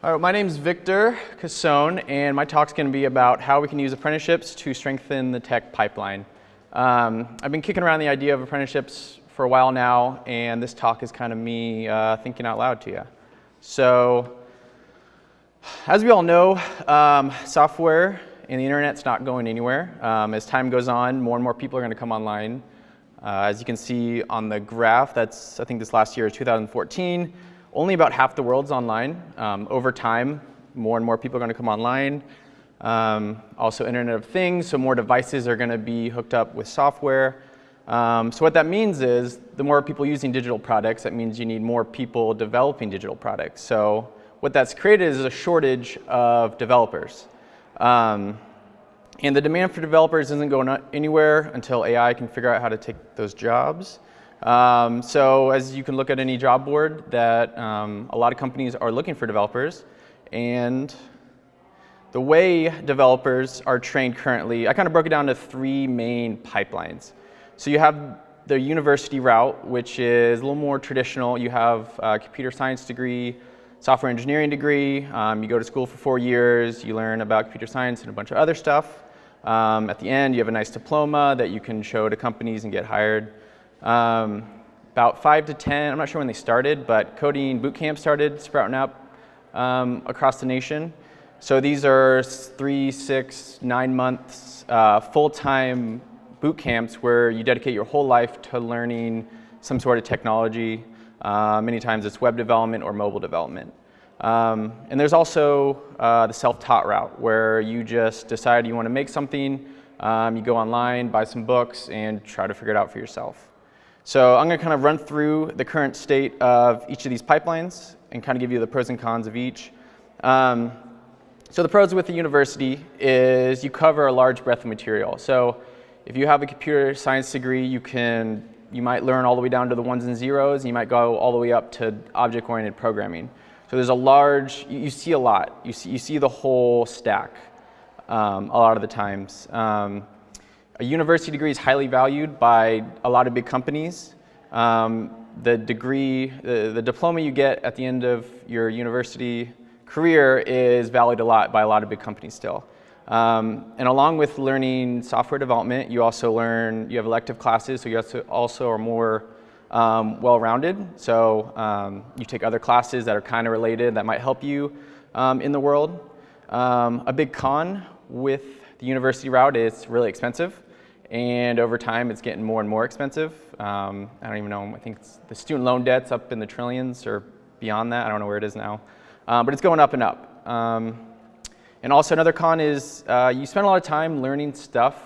All right, my name is Victor Casone, and my talk's going to be about how we can use apprenticeships to strengthen the tech pipeline. Um, I've been kicking around the idea of apprenticeships for a while now, and this talk is kind of me uh, thinking out loud to you. So, as we all know, um, software and the internet's not going anywhere. Um, as time goes on, more and more people are going to come online. Uh, as you can see on the graph, that's I think this last year is 2014 only about half the world's online. Um, over time, more and more people are going to come online. Um, also Internet of Things, so more devices are going to be hooked up with software. Um, so what that means is the more people using digital products, that means you need more people developing digital products. So what that's created is a shortage of developers. Um, and the demand for developers isn't going anywhere until AI can figure out how to take those jobs. Um, so as you can look at any job board that um, a lot of companies are looking for developers and the way developers are trained currently, I kind of broke it down to three main pipelines. So you have the university route, which is a little more traditional. You have a computer science degree, software engineering degree. Um, you go to school for four years. You learn about computer science and a bunch of other stuff. Um, at the end, you have a nice diploma that you can show to companies and get hired. Um, about five to 10, I'm not sure when they started, but coding boot camp started sprouting up um, across the nation. So these are three, six, nine months uh, full-time boot camps where you dedicate your whole life to learning some sort of technology. Uh, many times it's web development or mobile development. Um, and there's also uh, the self-taught route where you just decide you want to make something, um, you go online, buy some books, and try to figure it out for yourself. So I'm going to kind of run through the current state of each of these pipelines and kind of give you the pros and cons of each. Um, so the pros with the university is you cover a large breadth of material. So if you have a computer science degree, you can you might learn all the way down to the ones and zeros. And you might go all the way up to object-oriented programming. So there's a large, you, you, see a lot. You see, you see the whole stack um, a lot of the times. Um, a university degree is highly valued by a lot of big companies. Um, the degree, the, the diploma you get at the end of your university career is valued a lot by a lot of big companies still. Um, and along with learning software development, you also learn, you have elective classes, so you also are more um, well-rounded. So um, you take other classes that are kind of related that might help you um, in the world. Um, a big con with the university route is really expensive. And over time, it's getting more and more expensive. Um, I don't even know, I think the student loan debt's up in the trillions or beyond that. I don't know where it is now. Um, but it's going up and up. Um, and also another con is uh, you spend a lot of time learning stuff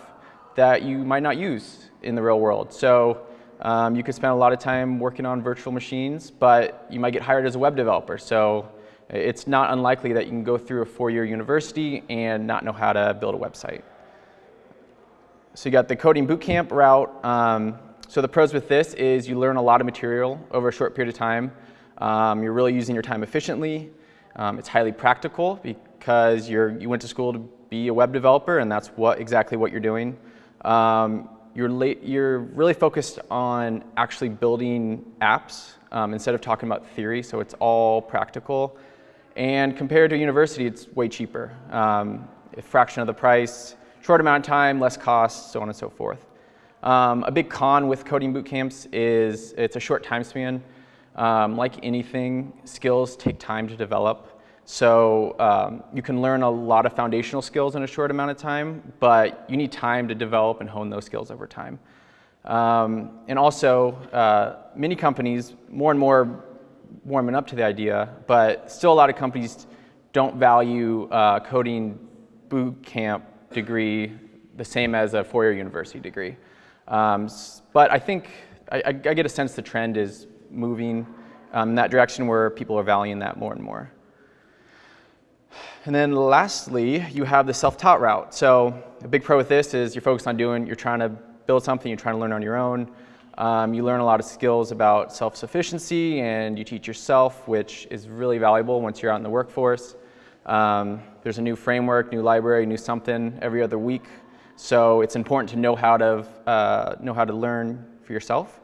that you might not use in the real world. So um, you could spend a lot of time working on virtual machines, but you might get hired as a web developer. So it's not unlikely that you can go through a four-year university and not know how to build a website. So you got the coding bootcamp route. Um, so the pros with this is you learn a lot of material over a short period of time. Um, you're really using your time efficiently. Um, it's highly practical because you're, you went to school to be a web developer and that's what exactly what you're doing. Um, you're, late, you're really focused on actually building apps um, instead of talking about theory, so it's all practical. And compared to university, it's way cheaper. Um, a fraction of the price, short amount of time, less cost, so on and so forth. Um, a big con with coding boot camps is it's a short time span. Um, like anything, skills take time to develop. So um, you can learn a lot of foundational skills in a short amount of time, but you need time to develop and hone those skills over time. Um, and also, uh, many companies, more and more warming up to the idea, but still a lot of companies don't value uh, coding boot camp degree the same as a four-year university degree. Um, but I think, I, I, get a sense the trend is moving um, in that direction where people are valuing that more and more. And then lastly, you have the self-taught route. So a big pro with this is you're focused on doing, you're trying to build something, you're trying to learn on your own. Um, you learn a lot of skills about self-sufficiency and you teach yourself, which is really valuable once you're out in the workforce. Um, there's a new framework, new library, new something every other week. So it's important to know how to, uh, know how to learn for yourself.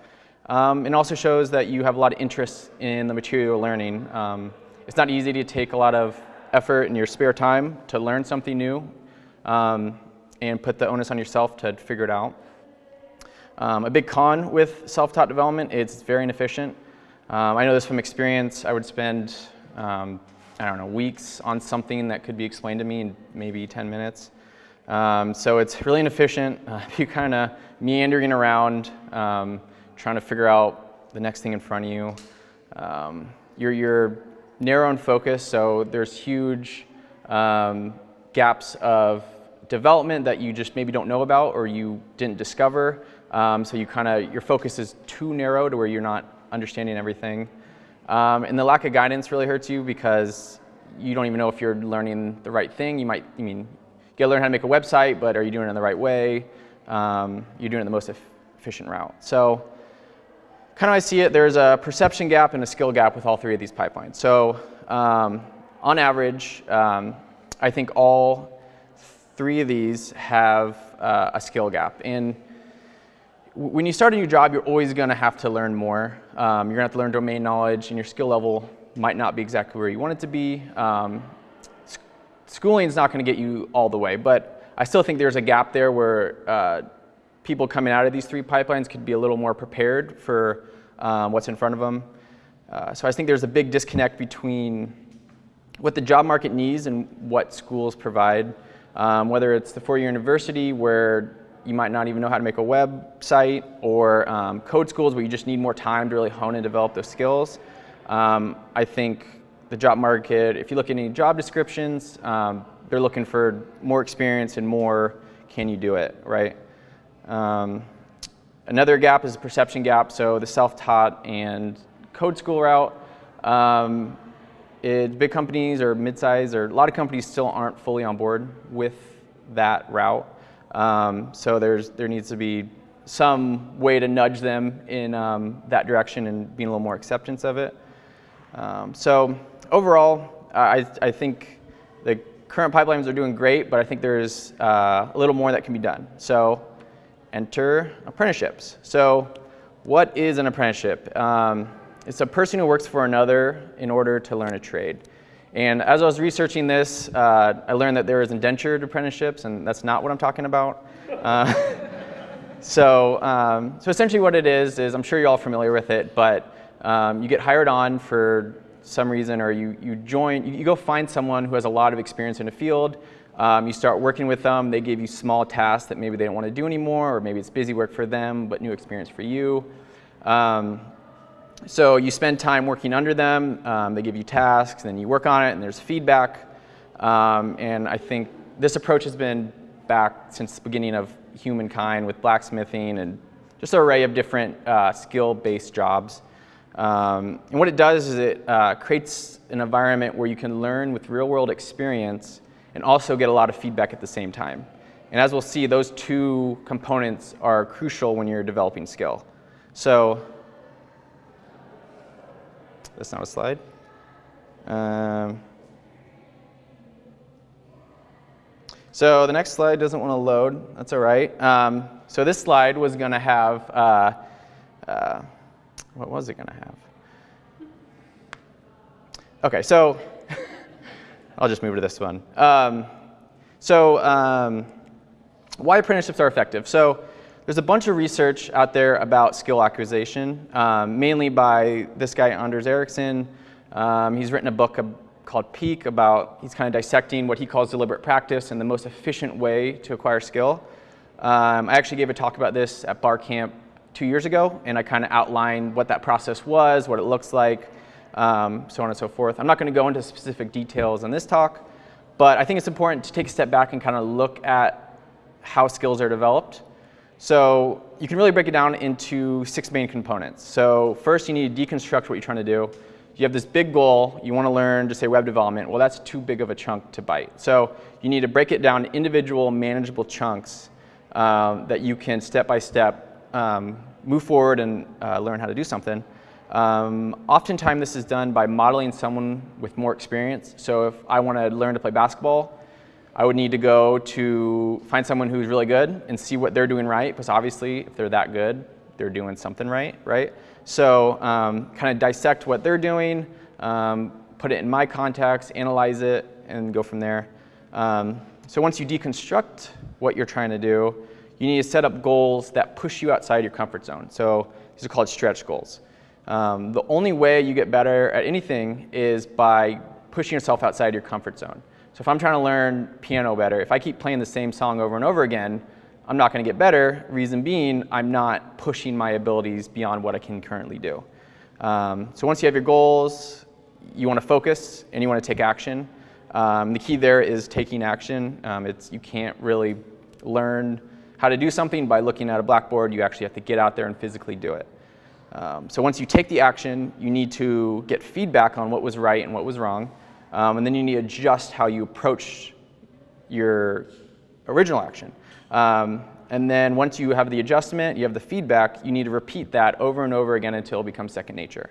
Um, it also shows that you have a lot of interest in the material learning. Um, it's not easy to take a lot of effort in your spare time to learn something new um, and put the onus on yourself to figure it out. Um, a big con with self-taught development, it's very inefficient. Um, I know this from experience. I would spend, I don't know, weeks on something that could be explained to me in maybe 10 minutes. Um, so it's really inefficient. Uh, you kind of meandering around, um, trying to figure out the next thing in front of you. Um, you're, you're narrow in focus, so there's huge um, gaps of development that you just maybe don't know about or you didn't discover. Um, so you kind of, your focus is too narrow to where you're not understanding everything. Um, and the lack of guidance really hurts you because you don't even know if you're learning the right thing. You might, I mean, you gotta learn how to make a website, but are you doing it in the right way? Um, you're doing it the most efficient route. So kind of I see it, there's a perception gap and a skill gap with all three of these pipelines. So um, on average, um, I think all three of these have uh, a skill gap. And when you start a new job, you're always going to have to learn more. Um, you're going to have to learn domain knowledge, and your skill level might not be exactly where you want it to be. Um, schooling is not going to get you all the way, but I still think there's a gap there where uh, people coming out of these three pipelines could be a little more prepared for um, what's in front of them. Uh, so I think there's a big disconnect between what the job market needs and what schools provide. Um, whether it's the four-year university where you might not even know how to make a website, or um, code schools where you just need more time to really hone and develop those skills. Um, I think the job market, if you look at any job descriptions, um, they're looking for more experience and more can you do it, right? Um, another gap is a perception gap, so the self-taught and code school route. Um, it, big companies or mid-size or a lot of companies still aren't fully on board with that route. Um, so there's, there needs to be some way to nudge them in um, that direction and being a little more acceptance of it. Um, so overall, I, I think the current pipelines are doing great, but I think there's uh, a little more that can be done. So enter apprenticeships. So what is an apprenticeship? Um, it's a person who works for another in order to learn a trade. And as I was researching this, uh, I learned that there is indentured apprenticeships, and that's not what I'm talking about. Uh, so, um, so essentially what it is, is I'm sure you're all familiar with it, but um, you get hired on for some reason or you, you join, you, you, go find someone who has a lot of experience in the field, um, you start working with them, they give you small tasks that maybe they don't want to do anymore or maybe it's busy work for them but new experience for you. Um, so you spend time working under them, um, they give you tasks, then you work on it and there's feedback. Um, and I think this approach has been back since the beginning of humankind with blacksmithing and just an array of different uh, skill-based jobs. Um, and what it does is it uh, creates an environment where you can learn with real world experience and also get a lot of feedback at the same time. And as we'll see, those two components are crucial when you're developing skill. So that's not a slide. Um, so the next slide doesn't want to load. That's all right. Um, so this slide was going to have uh, uh, what was it going to have? Okay, so I'll just move to this one. Um, so um, why apprenticeships are effective. So there's a bunch of research out there about skill acquisition, um, mainly by this guy, Anders Ericsson. Um, he's written a book called Peak about, he's kind of dissecting what he calls deliberate practice and the most efficient way to acquire skill. Um, I actually gave a talk about this at Bar Camp two years ago, and I kind of outlined what that process was, what it looks like, um, so on and so forth. I'm not going to go into specific details in this talk, but I think it's important to take a step back and kind of look at how skills are developed. So you can really break it down into six main components. So first, you need to deconstruct what you're trying to do. You have this big goal, you want to learn to say web development. Well, that's too big of a chunk to bite. So you need to break it down individual manageable chunks um, that you can step by step um, move forward and uh, learn how to do something. Um, oftentimes this is done by modeling someone with more experience. So if I want to learn to play basketball, I would need to go to find someone who's really good and see what they're doing right, because obviously if they're that good, they're doing something right, right? So um, kind of dissect what they're doing, um, put it in my context, analyze it, and go from there. Um, so once you deconstruct what you're trying to do, you need to set up goals that push you outside your comfort zone. So these are called stretch goals. Um, the only way you get better at anything is by pushing yourself outside your comfort zone. So if I'm trying to learn piano better, if I keep playing the same song over and over again, I'm not going to get better. Reason being, I'm not pushing my abilities beyond what I can currently do. Um, so once you have your goals, you want to focus and you want to take action. Um, the key there is taking action. Um, it's, you can't really learn how to do something by looking at a blackboard. You actually have to get out there and physically do it. Um, so once you take the action, you need to get feedback on what was right and what was wrong. Um, and then you need to adjust how you approach your original action. Um, and then once you have the adjustment, you have the feedback, you need to repeat that over and over again until it becomes second nature.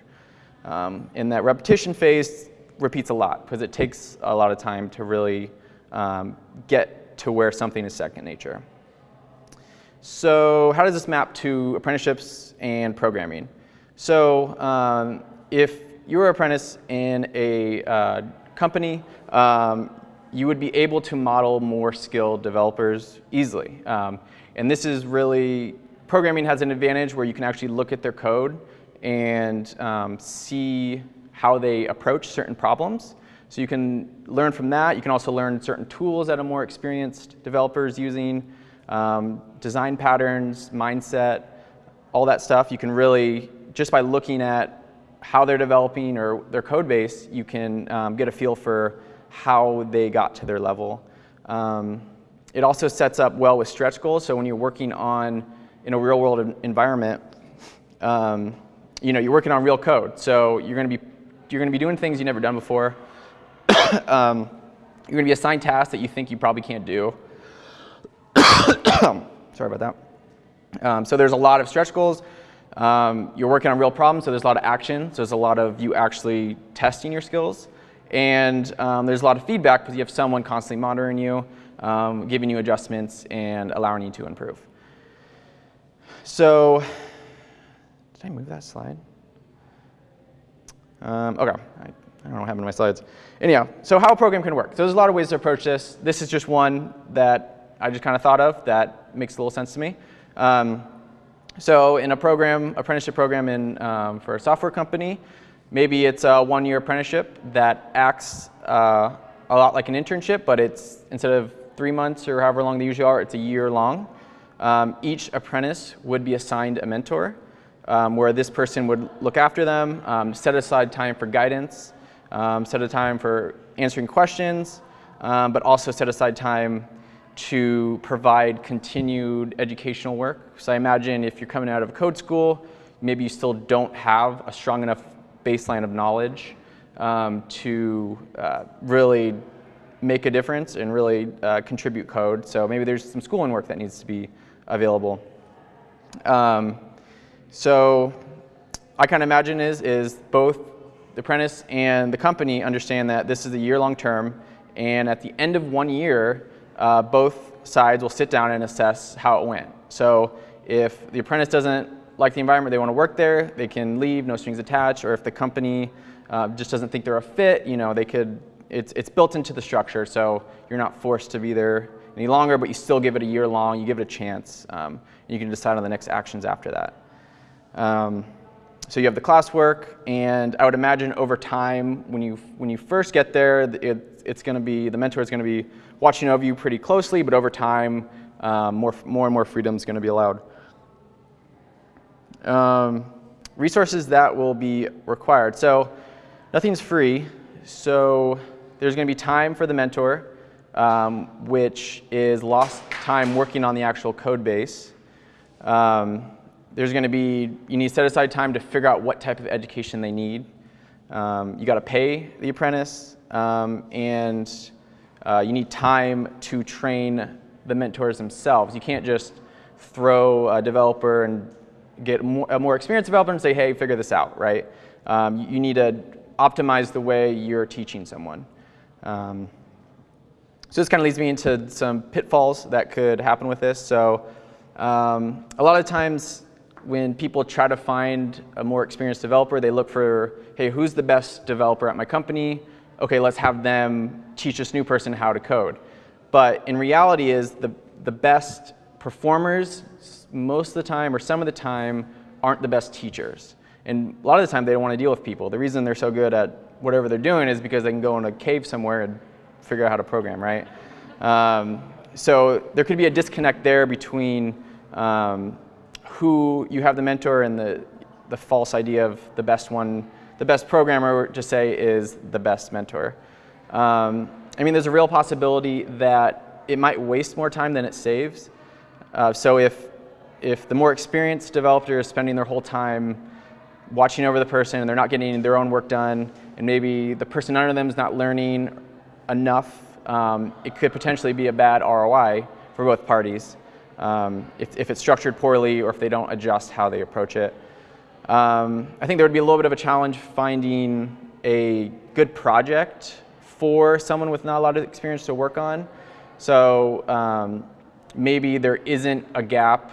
Um, in that repetition phase, repeats a lot because it takes a lot of time to really um, get to where something is second nature. So how does this map to apprenticeships and programming? So um, if you're an apprentice in a uh, company, um, you would be able to model more skilled developers easily. Um, and this is really, programming has an advantage where you can actually look at their code and um, see how they approach certain problems. So you can learn from that. You can also learn certain tools that a more experienced developer is using, um, design patterns, mindset, all that stuff. You can really, just by looking at how they're developing or their code base, you can um, get a feel for how they got to their level. Um, it also sets up well with stretch goals. So when you're working on in a real world environment, um, you know, you're working on real code. So you're going to be you're going to be doing things you've never done before. um, you're going to be assigned tasks that you think you probably can't do. Sorry about that. Um, so there's a lot of stretch goals. Um, you're working on real problems, so there's a lot of action. So there's a lot of you actually testing your skills. And um, there's a lot of feedback because you have someone constantly monitoring you, um, giving you adjustments, and allowing you to improve. So, did I move that slide? Um, okay, I, I, don't know what happened to my slides. Anyhow, so how a program can work. So there's a lot of ways to approach this. This is just one that I just kind of thought of that makes a little sense to me. Um, so in a program, apprenticeship program in, um, for a software company, Maybe it's a one-year apprenticeship that acts uh, a lot like an internship, but it's instead of three months or however long they usually are, it's a year long. Um, each apprentice would be assigned a mentor, um, where this person would look after them, um, set aside time for guidance, um, set aside time for answering questions, um, but also set aside time to provide continued educational work. So I imagine if you're coming out of a code school, maybe you still don't have a strong enough baseline of knowledge um, to uh, really make a difference and really uh, contribute code. So maybe there's some schooling work that needs to be available. Um, so I kind of imagine is, is both the apprentice and the company understand that this is a year-long term, and at the end of one year, uh, both sides will sit down and assess how it went. So if the apprentice doesn't like the environment, they want to work there, they can leave, no strings attached, or if the company uh, just doesn't think they're a fit, you know, they could, it's, it's built into the structure, so you're not forced to be there any longer, but you still give it a year long, you give it a chance, um, you can decide on the next actions after that. Um, so you have the classwork, and I would imagine over time, when you, when you first get there, it, it's going to be, the mentor is going to be watching over you pretty closely, but over time, um, more, more and more freedom is going to be allowed. Um, resources that will be required. So nothing's free. So there's going to be time for the mentor, um, which is lost time working on the actual code base. Um, there's going to be, you need to set aside time to figure out what type of education they need. Um, you got to pay the apprentice, um, and uh, you need time to train the mentors themselves. You can't just throw a developer and get more, a more experienced developer and say, hey, figure this out, right? Um, you need to optimize the way you're teaching someone. Um, so this kind of leads me into some pitfalls that could happen with this. So um, a lot of times when people try to find a more experienced developer, they look for, hey, who's the best developer at my company? Okay, let's have them teach this new person how to code. But in reality is the, the best performers most of the time or some of the time aren't the best teachers. And a lot of the time they don't want to deal with people. The reason they're so good at whatever they're doing is because they can go in a cave somewhere and figure out how to program, right? Um, so there could be a disconnect there between um, who you have the mentor and the, the false idea of the best one, the best programmer, just say, is the best mentor. Um, I mean, there's a real possibility that it might waste more time than it saves. Uh, so if, if the more experienced developer is spending their whole time watching over the person and they're not getting their own work done, and maybe the person under them is not learning enough, um, it could potentially be a bad ROI for both parties um, if, if, it's structured poorly or if they don't adjust how they approach it. Um, I think there would be a little bit of a challenge finding a good project for someone with not a lot of experience to work on. So um, maybe there isn't a gap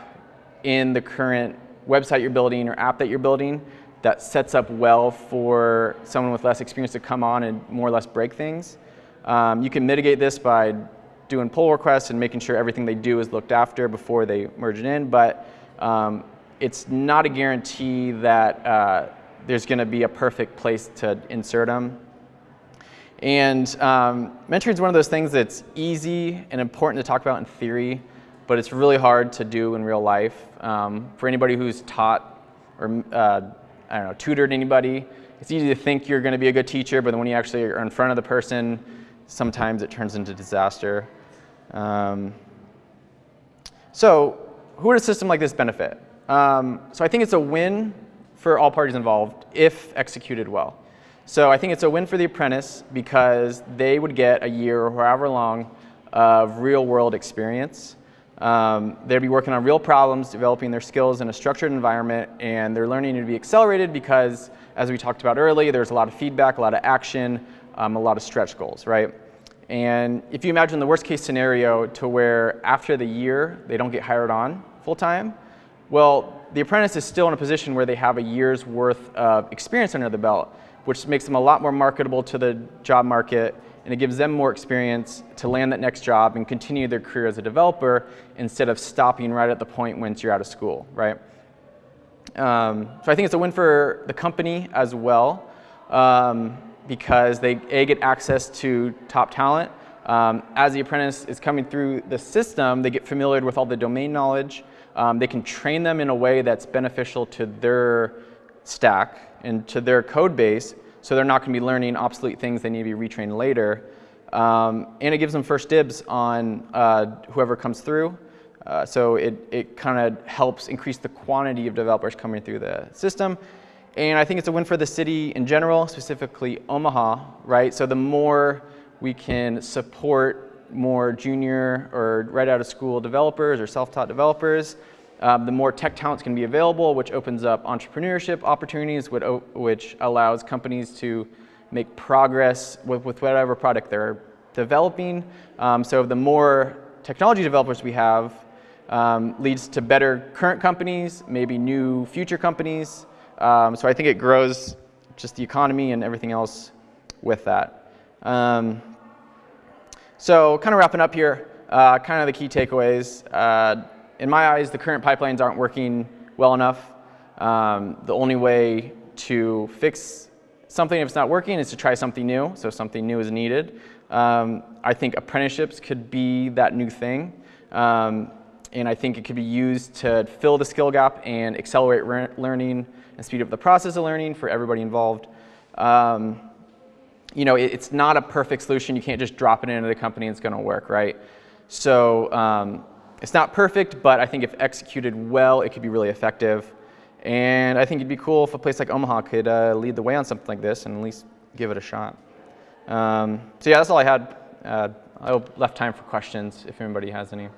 in the current website you're building or app that you're building that sets up well for someone with less experience to come on and more or less break things. Um, you can mitigate this by doing pull requests and making sure everything they do is looked after before they merge it in, but um, it's not a guarantee that uh, there's going to be a perfect place to insert them. And um, mentoring is one of those things that's easy and important to talk about in theory, but it's really hard to do in real life. Um, for anybody who's taught or uh, I don't know, tutored anybody, it's easy to think you're going to be a good teacher, but then when you actually are in front of the person, sometimes it turns into disaster. Um, so who would a system like this benefit? Um, so I think it's a win for all parties involved if executed well. So I think it's a win for the apprentice because they would get a year or however long of real world experience. Um, they'd be working on real problems, developing their skills in a structured environment, and their learning would be accelerated because, as we talked about earlier, there's a lot of feedback, a lot of action, um, a lot of stretch goals, right? And if you imagine the worst case scenario to where after the year they don't get hired on full time, well, the apprentice is still in a position where they have a year's worth of experience under the belt, which makes them a lot more marketable to the job market and it gives them more experience to land that next job and continue their career as a developer instead of stopping right at the point once you're out of school, right? Um, so I think it's a win for the company as well. Um, because they A, get access to top talent. Um, as the apprentice is coming through the system, they get familiar with all the domain knowledge. Um, they can train them in a way that's beneficial to their stack and to their code base, so they're not going to be learning obsolete things they need to be retrained later. Um, and it gives them first dibs on uh, whoever comes through. Uh, so it, it kind of helps increase the quantity of developers coming through the system. And I think it's a win for the city in general, specifically Omaha, right? So the more we can support more junior or right out of school developers or self-taught developers, um, the more tech talent's to be available, which opens up entrepreneurship opportunities, which allows companies to make progress with, with whatever product they're developing. Um, so the more technology developers we have um, leads to better current companies, maybe new future companies, um, so I think it grows just the economy and everything else with that. So kind of wrapping up here, uh, kind of the key takeaways. Uh, in my eyes, the current pipelines aren't working well enough. Um, the only way to fix something if it's not working is to try something new, so something new is needed. Um, I think apprenticeships could be that new thing. Um, and I think it could be used to fill the skill gap and accelerate learning and speed up the process of learning for everybody involved. Um, you know, it, it's not a perfect solution. You can't just drop it into the company and it's going to work, right? So um, it's not perfect, but I think if executed well, it could be really effective. And I think it'd be cool if a place like Omaha could uh, lead the way on something like this and at least give it a shot. Um, so yeah, that's all I had. Uh, I left time for questions if anybody has any.